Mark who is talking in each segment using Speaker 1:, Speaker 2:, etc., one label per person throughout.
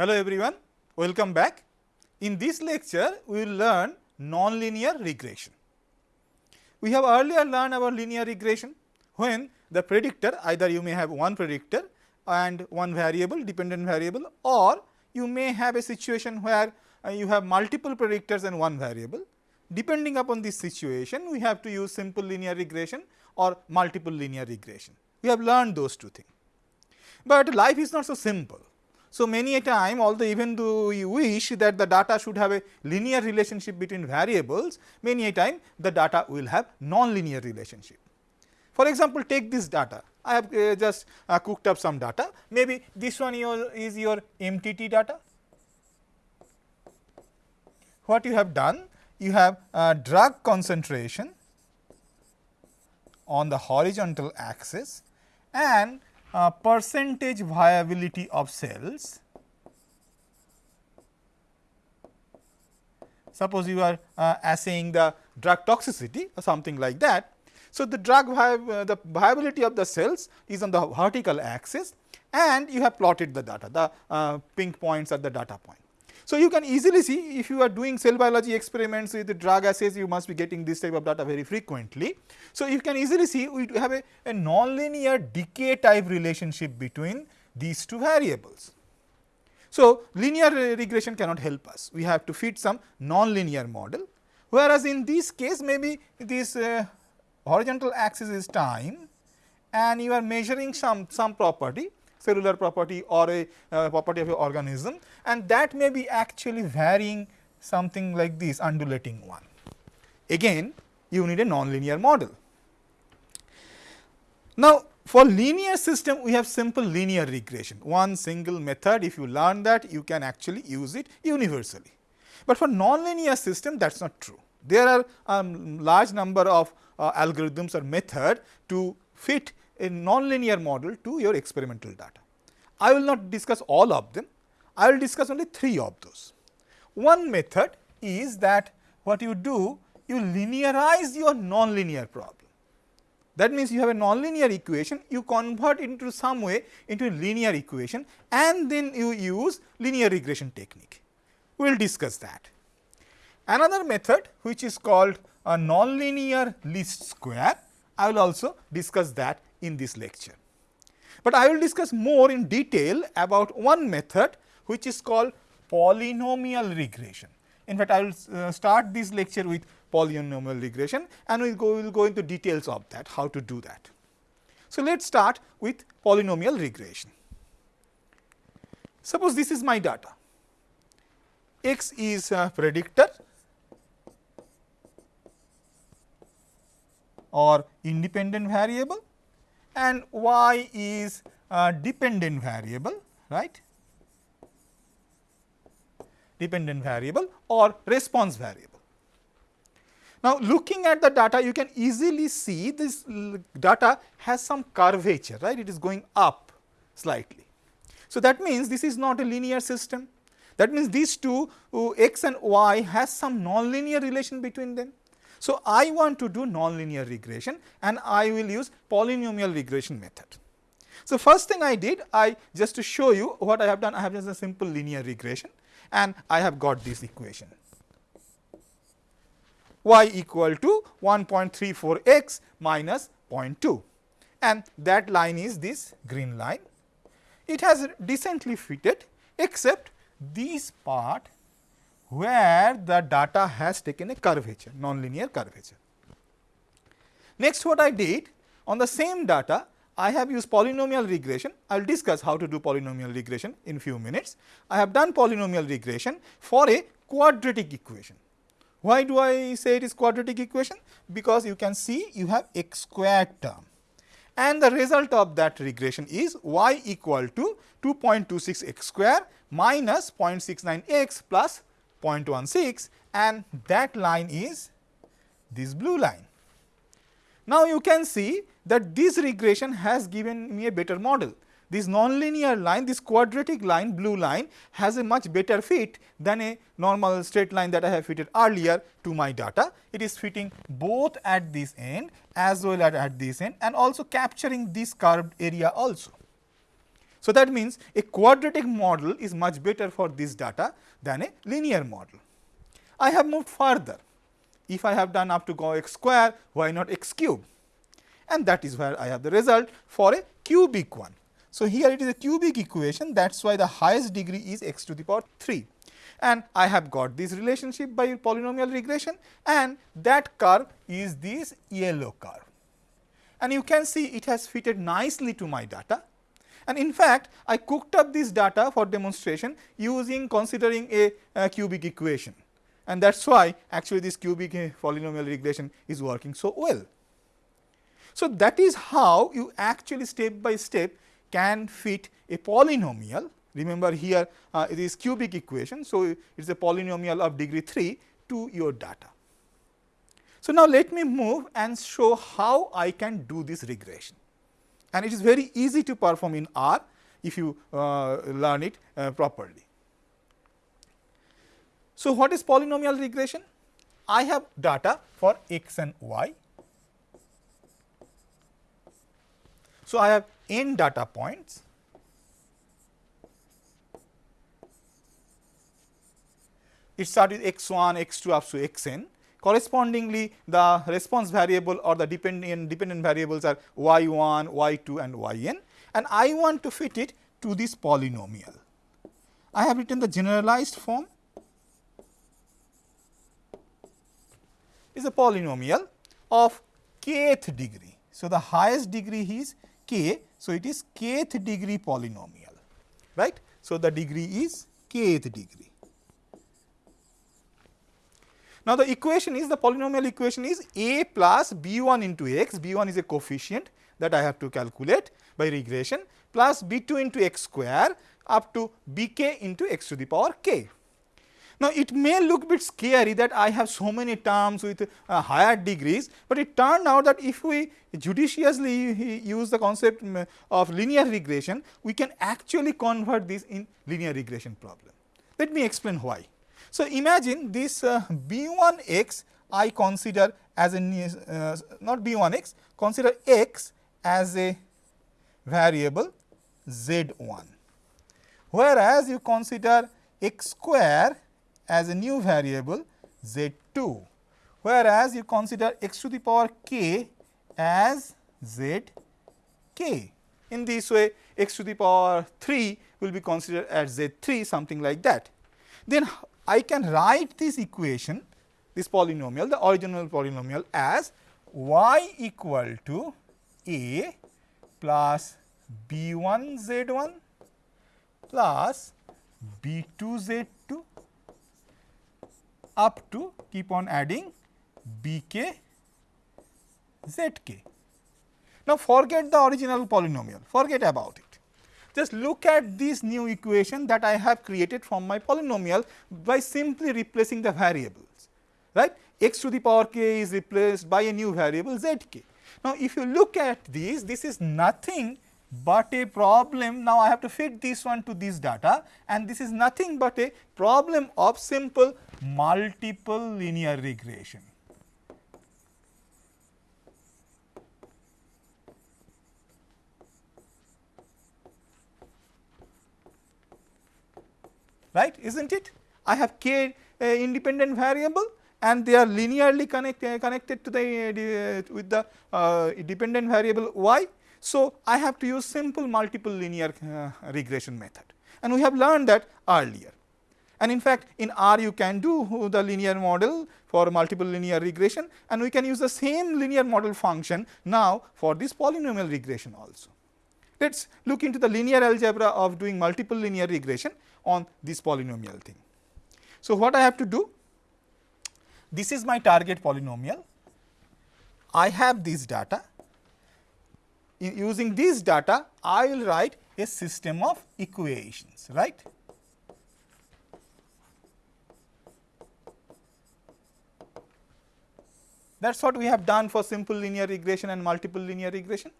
Speaker 1: Hello everyone, welcome back. In this lecture, we will learn nonlinear regression. We have earlier learned about linear regression when the predictor either you may have one predictor and one variable dependent variable or you may have a situation where uh, you have multiple predictors and one variable. Depending upon this situation, we have to use simple linear regression or multiple linear regression. We have learned those two things. But life is not so simple. So, many a time although even though we wish that the data should have a linear relationship between variables, many a time the data will have non-linear relationship. For example, take this data, I have uh, just uh, cooked up some data, maybe this one your is your MTT data. What you have done? You have uh, drug concentration on the horizontal axis and uh, percentage viability of cells. Suppose you are uh, assaying the drug toxicity or something like that. So, the drug uh, the viability of the cells is on the vertical axis and you have plotted the data, the uh, pink points are the data point. So, you can easily see if you are doing cell biology experiments with drug assays, you must be getting this type of data very frequently. So, you can easily see we have a, a nonlinear decay type relationship between these two variables. So, linear regression cannot help us, we have to fit some nonlinear model, whereas in this case maybe this uh, horizontal axis is time and you are measuring some, some property cellular property or a uh, property of your organism and that may be actually varying something like this undulating one. Again you need a nonlinear model. Now, for linear system we have simple linear regression one single method if you learn that you can actually use it universally. But for nonlinear system that is not true. There are um, large number of uh, algorithms or method to fit a nonlinear model to your experimental data. I will not discuss all of them, I will discuss only three of those. One method is that what you do, you linearize your nonlinear problem. That means, you have a nonlinear equation, you convert into some way into a linear equation and then you use linear regression technique. We will discuss that. Another method which is called a nonlinear least square, I will also discuss that in this lecture. But I will discuss more in detail about one method which is called polynomial regression. In fact, I will uh, start this lecture with polynomial regression and we will go, we'll go into details of that, how to do that. So, let us start with polynomial regression. Suppose this is my data, x is a predictor or independent variable and y is a dependent variable right dependent variable or response variable. Now, looking at the data you can easily see this data has some curvature right it is going up slightly. So, that means this is not a linear system that means these two uh, x and y has some nonlinear relation between them. So, I want to do nonlinear regression and I will use polynomial regression method. So, first thing I did I just to show you what I have done I have just a simple linear regression and I have got this equation y equal to 1.34 x minus 0.2 and that line is this green line. It has decently fitted except this part where the data has taken a curvature, nonlinear curvature. Next what I did on the same data, I have used polynomial regression. I will discuss how to do polynomial regression in few minutes. I have done polynomial regression for a quadratic equation. Why do I say it is quadratic equation? Because you can see you have x squared term and the result of that regression is y equal to 2.26 x square minus 0.69 x plus 0.16 and that line is this blue line. Now, you can see that this regression has given me a better model. This nonlinear line, this quadratic line, blue line has a much better fit than a normal straight line that I have fitted earlier to my data. It is fitting both at this end as well as at this end and also capturing this curved area also. So, that means a quadratic model is much better for this data than a linear model. I have moved further. If I have done up to go x square, why not x cube? And that is where I have the result for a cubic one. So, here it is a cubic equation that is why the highest degree is x to the power 3 and I have got this relationship by polynomial regression and that curve is this yellow curve. And you can see it has fitted nicely to my data and in fact, I cooked up this data for demonstration using considering a, a cubic equation and that is why actually this cubic polynomial regression is working so well. So, that is how you actually step by step can fit a polynomial remember here uh, it is cubic equation. So, it is a polynomial of degree 3 to your data. So, now let me move and show how I can do this regression and it is very easy to perform in R if you uh, learn it uh, properly. So, what is polynomial regression? I have data for x and y. So, I have n data points. It starts with x 1, x 2 up to x n Correspondingly, the response variable or the dependent, dependent variables are y 1, y 2 and y n and I want to fit it to this polynomial. I have written the generalized form is a polynomial of kth degree. So, the highest degree is k. So, it is kth degree polynomial right. So, the degree is kth degree. Now, the equation is the polynomial equation is a plus b 1 into x, b 1 is a coefficient that I have to calculate by regression plus b 2 into x square up to b k into x to the power k. Now, it may look bit scary that I have so many terms with uh, higher degrees, but it turned out that if we judiciously use the concept mm, of linear regression, we can actually convert this in linear regression problem. Let me explain why. So, imagine this uh, b 1 x I consider as a uh, not b 1 x consider x as a variable z 1 whereas you consider x square as a new variable z 2 whereas you consider x to the power k as z k. In this way x to the power 3 will be considered as z 3 something like that. Then I can write this equation, this polynomial, the original polynomial as y equal to a plus b 1 z 1 plus b 2 z 2 up to keep on adding b k z k. Now, forget the original polynomial, forget about it. Just look at this new equation that I have created from my polynomial by simply replacing the variables, right. x to the power k is replaced by a new variable z k. Now, if you look at this, this is nothing but a problem. Now, I have to fit this one to this data and this is nothing but a problem of simple multiple linear regression. Right is not it? I have k uh, independent variable and they are linearly connect, uh, connected to the uh, with the uh, dependent variable y. So, I have to use simple multiple linear uh, regression method and we have learned that earlier. And in fact, in R you can do the linear model for multiple linear regression and we can use the same linear model function now for this polynomial regression also. Let us look into the linear algebra of doing multiple linear regression on this polynomial thing. So, what I have to do? This is my target polynomial. I have this data. In using this data, I will write a system of equations, right. That is what we have done for simple linear regression and multiple linear regression.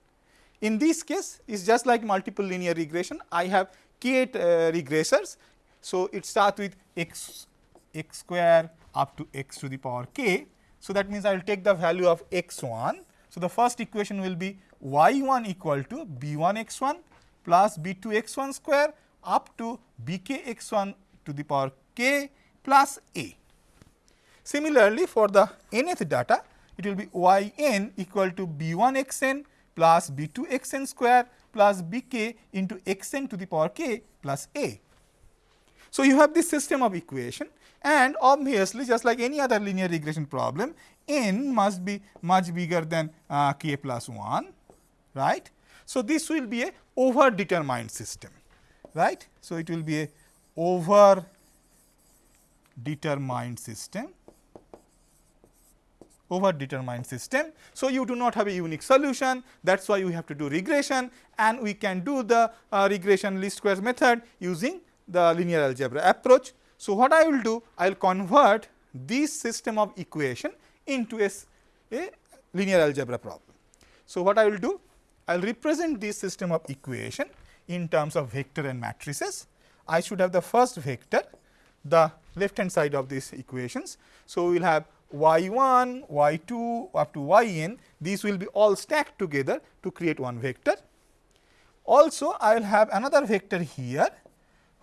Speaker 1: In this case, it is just like multiple linear regression. I have k uh, regressors. So, it starts with x x square up to x to the power k. So, that means I will take the value of x 1. So, the first equation will be y 1 equal to b 1 x 1 plus b 2 x 1 square up to b k x 1 to the power k plus a. Similarly, for the nth data it will be y n equal to b 1 x n plus b 2 x n square plus b k into x n to the power k plus a. So, you have this system of equation and obviously just like any other linear regression problem n must be much bigger than uh, k plus 1 right. So, this will be a over determined system right. So, it will be a over determined system over determined system. So, you do not have a unique solution that is why we have to do regression and we can do the uh, regression least squares method using the linear algebra approach. So, what I will do I will convert this system of equation into a, a linear algebra problem. So, what I will do I will represent this system of equation in terms of vector and matrices. I should have the first vector the left hand side of these equations. So, we will have y 1, y 2 up to y n these will be all stacked together to create one vector. Also, I will have another vector here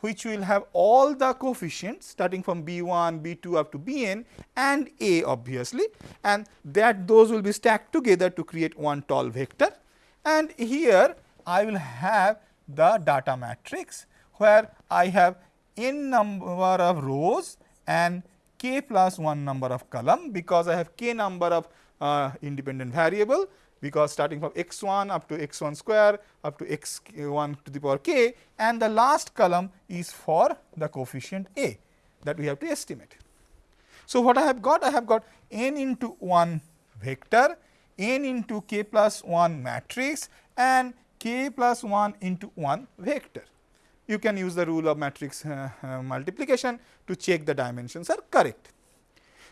Speaker 1: which will have all the coefficients starting from b 1, b 2 up to b n and a obviously and that those will be stacked together to create one tall vector. And here I will have the data matrix where I have n number of rows and k plus 1 number of column because I have k number of uh, independent variable because starting from x 1 up to x 1 square up to x 1 to the power k and the last column is for the coefficient a that we have to estimate. So, what I have got? I have got n into 1 vector, n into k plus 1 matrix and k plus 1 into 1 vector you can use the rule of matrix uh, uh, multiplication to check the dimensions are correct.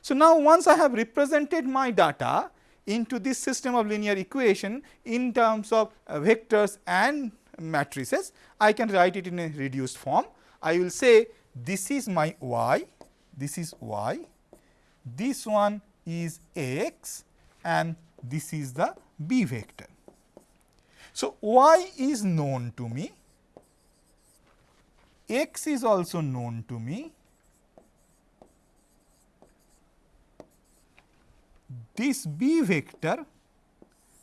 Speaker 1: So, now once I have represented my data into this system of linear equation in terms of uh, vectors and matrices, I can write it in a reduced form. I will say this is my y, this is y, this one is x and this is the b vector. So, y is known to me x is also known to me. This b vector,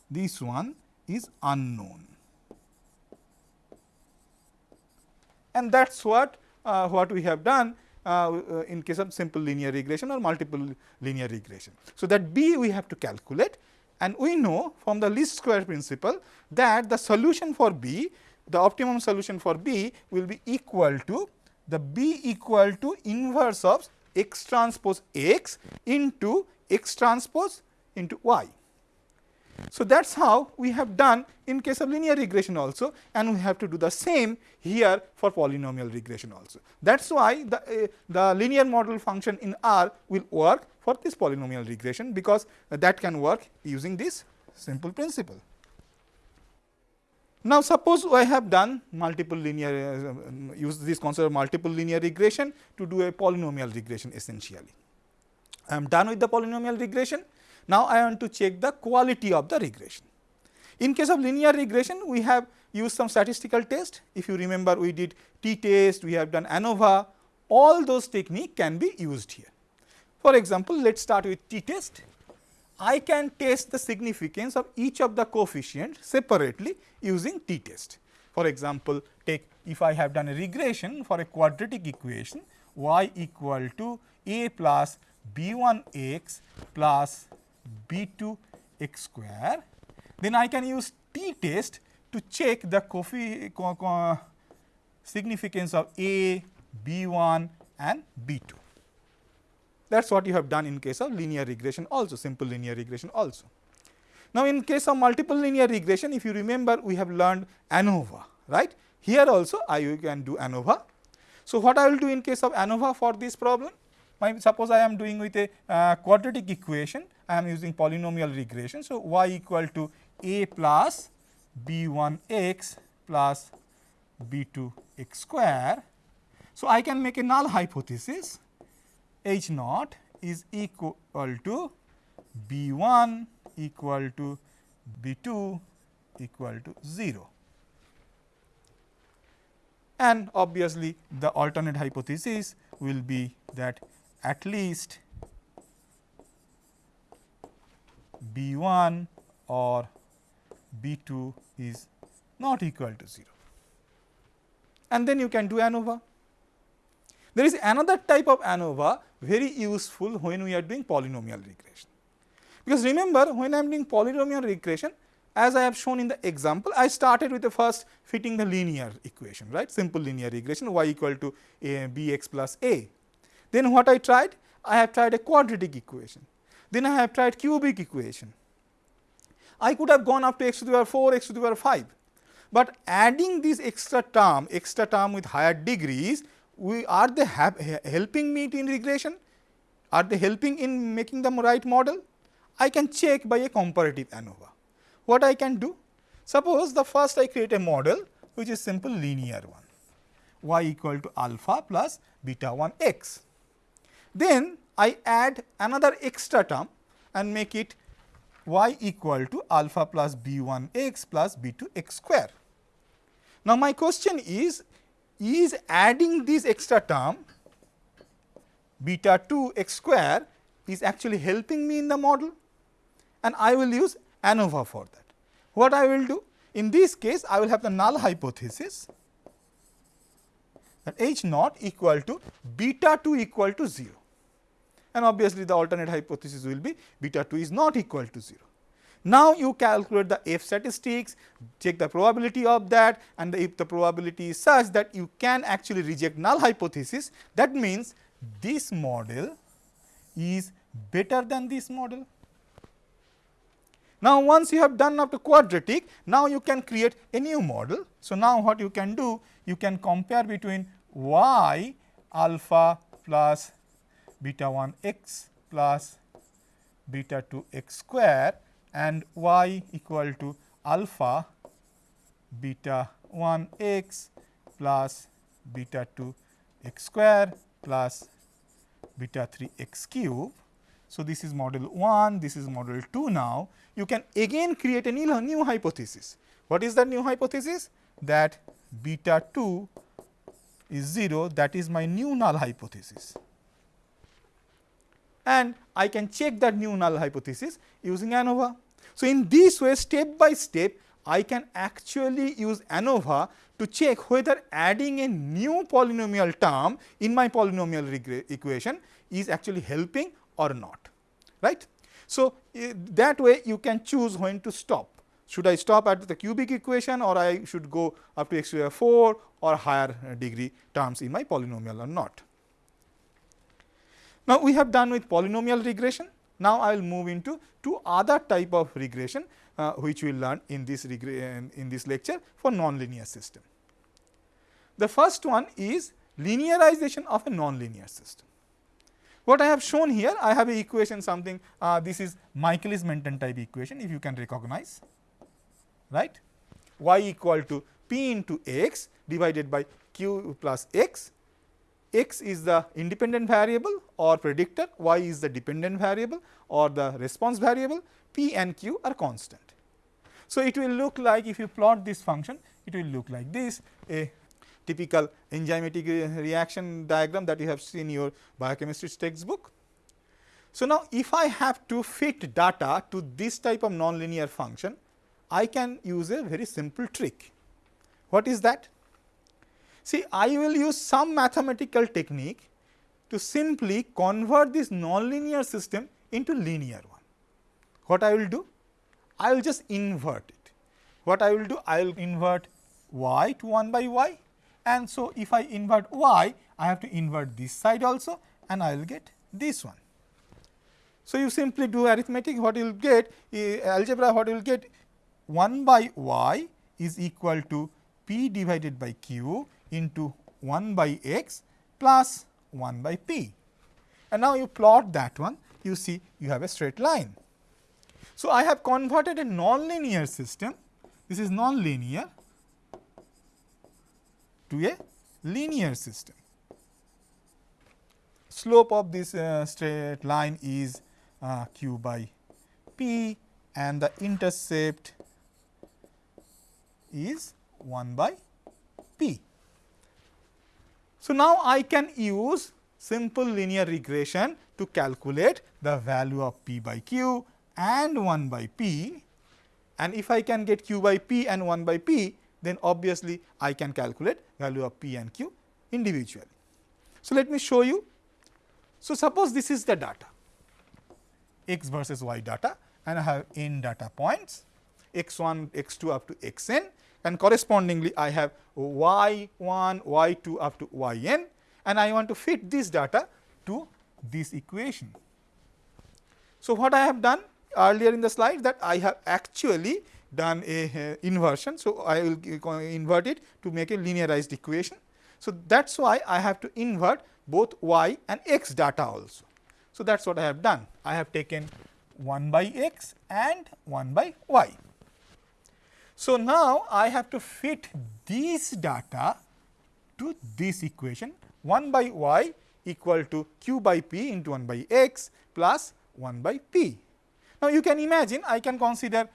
Speaker 1: this one is unknown. And that is what, uh, what we have done uh, in case of simple linear regression or multiple linear regression. So, that b we have to calculate and we know from the least square principle that the solution for b the optimum solution for B will be equal to the B equal to inverse of x transpose x into x transpose into y. So, that is how we have done in case of linear regression also and we have to do the same here for polynomial regression also. That is why the, uh, the linear model function in R will work for this polynomial regression because uh, that can work using this simple principle. Now, suppose I have done multiple linear uh, use this concept of multiple linear regression to do a polynomial regression essentially. I am done with the polynomial regression. Now, I want to check the quality of the regression. In case of linear regression, we have used some statistical test. If you remember, we did t-test, we have done ANOVA, all those technique can be used here. For example, let us start with t-test. I can test the significance of each of the coefficients separately using t-test. For example, take if I have done a regression for a quadratic equation y equal to a plus b 1 x plus b 2 x square, then I can use t-test to check the significance of a, b 1 and b 2. That is what you have done in case of linear regression also simple linear regression also. Now, in case of multiple linear regression if you remember we have learned ANOVA right. Here also I can do ANOVA. So, what I will do in case of ANOVA for this problem? My, suppose I am doing with a uh, quadratic equation, I am using polynomial regression. So, y equal to a plus b 1 x plus b 2 x square. So, I can make a null hypothesis H naught is equal to B 1 equal to B 2 equal to 0. and obviously, the alternate hypothesis will be that at least B 1 or B 2 is not equal to 0 and then you can do ANOVA. There is another type of ANOVA very useful when we are doing polynomial regression. Because remember when I am doing polynomial regression as I have shown in the example, I started with the first fitting the linear equation, right, simple linear regression y equal to a, b x plus a. Then what I tried? I have tried a quadratic equation. Then I have tried cubic equation. I could have gone up to x to the power 4, x to the power 5. But adding this extra term, extra term with higher degrees, we are they helping me in regression? Are they helping in making the right model? I can check by a comparative ANOVA. What I can do? Suppose the first I create a model which is simple linear one y equal to alpha plus beta 1 x. Then I add another extra term and make it y equal to alpha plus b 1 x plus b 2 x square. Now, my question is, is adding this extra term beta 2 x square is actually helping me in the model and I will use ANOVA for that. What I will do? In this case, I will have the null hypothesis that H naught equal to beta 2 equal to 0 and obviously, the alternate hypothesis will be beta 2 is not equal to 0. Now, you calculate the F statistics, check the probability of that and the, if the probability is such that you can actually reject null hypothesis, that means this model is better than this model. Now, once you have done up to quadratic, now you can create a new model. So, now what you can do? You can compare between y alpha plus beta 1 x plus beta 2 x square and y equal to alpha beta 1 x plus beta 2 x square plus beta 3 x cube. So, this is model 1, this is model 2 now. You can again create a new, new hypothesis. What is that new hypothesis? That beta 2 is 0 that is my new null hypothesis and I can check that new null hypothesis using ANOVA. So, in this way step by step I can actually use ANOVA to check whether adding a new polynomial term in my polynomial equation is actually helping or not. right? So, uh, that way you can choose when to stop. Should I stop at the cubic equation or I should go up to x to the 4 or higher degree terms in my polynomial or not. Now, we have done with polynomial regression. Now, I will move into two other type of regression uh, which we will learn in this in this lecture for nonlinear system. The first one is linearization of a nonlinear system. What I have shown here, I have a equation something uh, this is Michaelis Menten type equation if you can recognize right y equal to p into x divided by q plus x x is the independent variable or predictor, y is the dependent variable or the response variable, p and q are constant. So, it will look like if you plot this function, it will look like this a typical enzymatic reaction diagram that you have seen in your biochemistry textbook. So, now if I have to fit data to this type of nonlinear function, I can use a very simple trick. What is that? See, I will use some mathematical technique to simply convert this nonlinear system into linear one. What I will do? I will just invert it. What I will do? I will invert y to 1 by y and so if I invert y, I have to invert this side also and I will get this one. So, you simply do arithmetic what you will get uh, algebra what you will get 1 by y is equal to p divided by q into 1 by x plus 1 by p. And now, you plot that one you see you have a straight line. So, I have converted a nonlinear system this is nonlinear to a linear system. Slope of this uh, straight line is uh, q by p and the intercept is 1 by p. So, now I can use simple linear regression to calculate the value of p by q and 1 by p and if I can get q by p and 1 by p then obviously I can calculate value of p and q individually. So, let me show you. So, suppose this is the data x versus y data and I have n data points x 1, x 2 up to x n and correspondingly I have y 1, y 2 up to y n and I want to fit this data to this equation. So, what I have done earlier in the slide that I have actually done a uh, inversion. So, I will invert it to make a linearized equation. So, that is why I have to invert both y and x data also. So, that is what I have done. I have taken 1 by x and 1 by y. So, now I have to fit these data to this equation 1 by y equal to q by p into 1 by x plus 1 by p. Now, you can imagine I can consider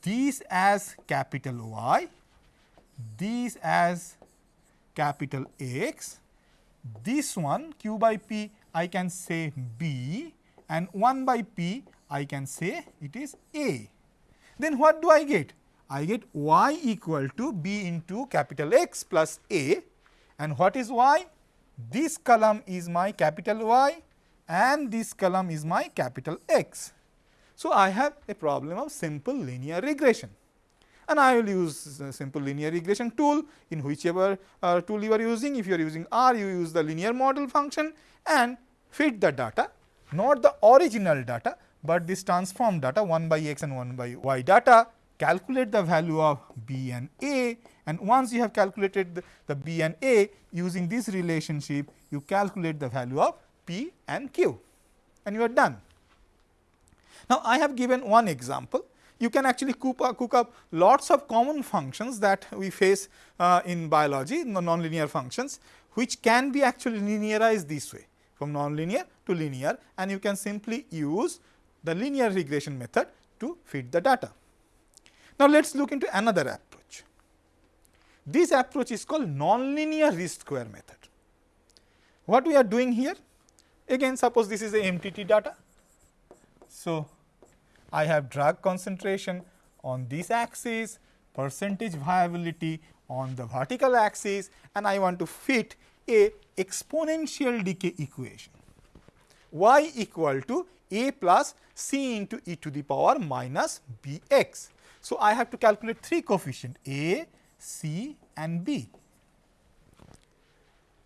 Speaker 1: these as capital Y, these as capital X, this one q by p I can say b and 1 by p I can say it is a. Then what do I get? I get y equal to b into capital X plus a and what is y? This column is my capital Y and this column is my capital X. So, I have a problem of simple linear regression and I will use simple linear regression tool in whichever uh, tool you are using. If you are using R, you use the linear model function and fit the data, not the original data, but this transform data 1 by x and 1 by y data, calculate the value of b and a and once you have calculated the, the b and a using this relationship, you calculate the value of p and q and you are done. Now, I have given one example. You can actually cook up, cook up lots of common functions that we face uh, in biology, the nonlinear functions, which can be actually linearized this way from nonlinear to linear and you can simply use the linear regression method to fit the data. Now, let us look into another approach. This approach is called nonlinear least square method. What we are doing here? Again suppose this is a MTT data. So, I have drug concentration on this axis, percentage viability on the vertical axis and I want to fit a exponential decay equation y equal to a plus c into e to the power minus b x. So, I have to calculate three coefficient a, c and b.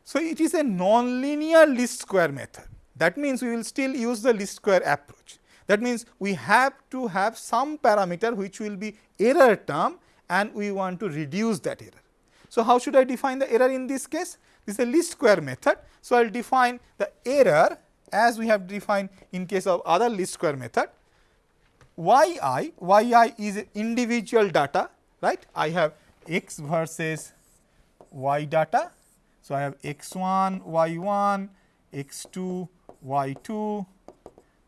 Speaker 1: So, it is a nonlinear least square method that means, we will still use the least square approach. That means, we have to have some parameter which will be error term and we want to reduce that error. So, how should I define the error in this case? This is a least square method. So, I will define the error as we have defined in case of other least square method. Yi, yi is individual data, right. I have x versus y data. So, I have x 1, y 1, x 2, y 2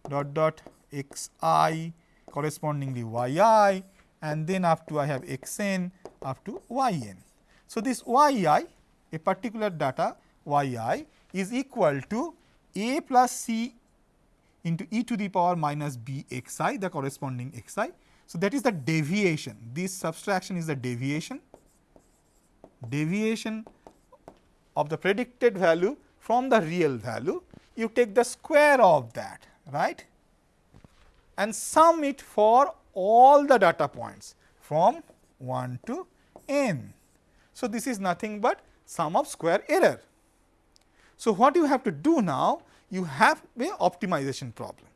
Speaker 1: dot dot x i correspondingly y i and then up to I have x n up to y n. So, this y i a particular data y i is equal to a plus c into e to the power minus b x i the corresponding x i. So, that is the deviation this subtraction is the deviation deviation of the predicted value from the real value you take the square of that right and sum it for all the data points from 1 to n. So, this is nothing but sum of square error. So, what you have to do now? You have a optimization problem.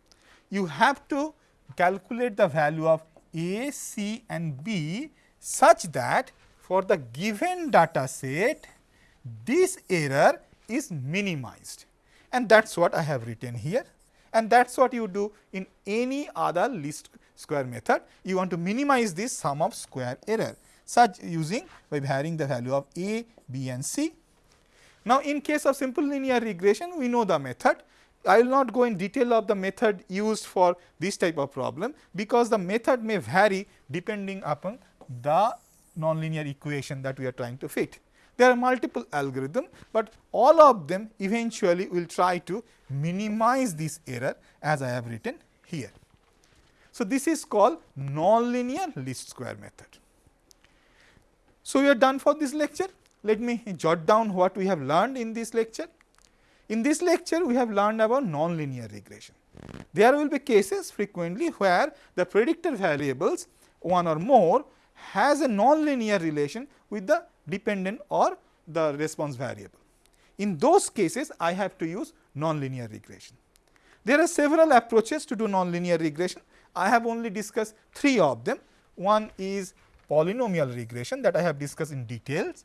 Speaker 1: You have to calculate the value of a, c and b such that for the given data set this error is minimized and that is what I have written here and that is what you do in any other least square method. You want to minimize this sum of square error such using by varying the value of a, b and c. Now, in case of simple linear regression we know the method. I will not go in detail of the method used for this type of problem, because the method may vary depending upon the nonlinear equation that we are trying to fit. There are multiple algorithms, but all of them eventually will try to minimize this error as I have written here. So, this is called nonlinear least square method. So, we are done for this lecture. Let me jot down what we have learned in this lecture. In this lecture, we have learned about nonlinear regression. There will be cases frequently where the predictor variables one or more has a nonlinear relation with the dependent or the response variable. In those cases, I have to use nonlinear regression. There are several approaches to do nonlinear regression. I have only discussed three of them. One is polynomial regression that I have discussed in details.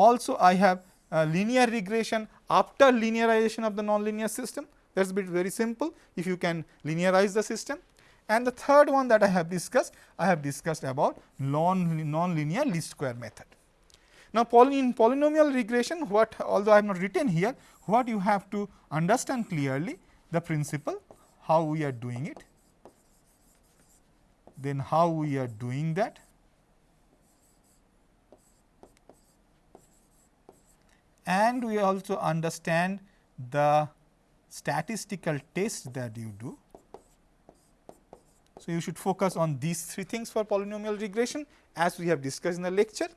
Speaker 1: Also, I have uh, linear regression after linearization of the nonlinear system that is bit very simple if you can linearize the system. And the third one that I have discussed, I have discussed about non non-linear least square method. Now, poly in polynomial regression what although I have not written here, what you have to understand clearly the principle how we are doing it, then how we are doing that and we also understand the statistical test that you do. So, you should focus on these three things for polynomial regression as we have discussed in the lecture.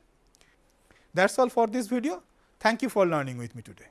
Speaker 1: That is all for this video. Thank you for learning with me today.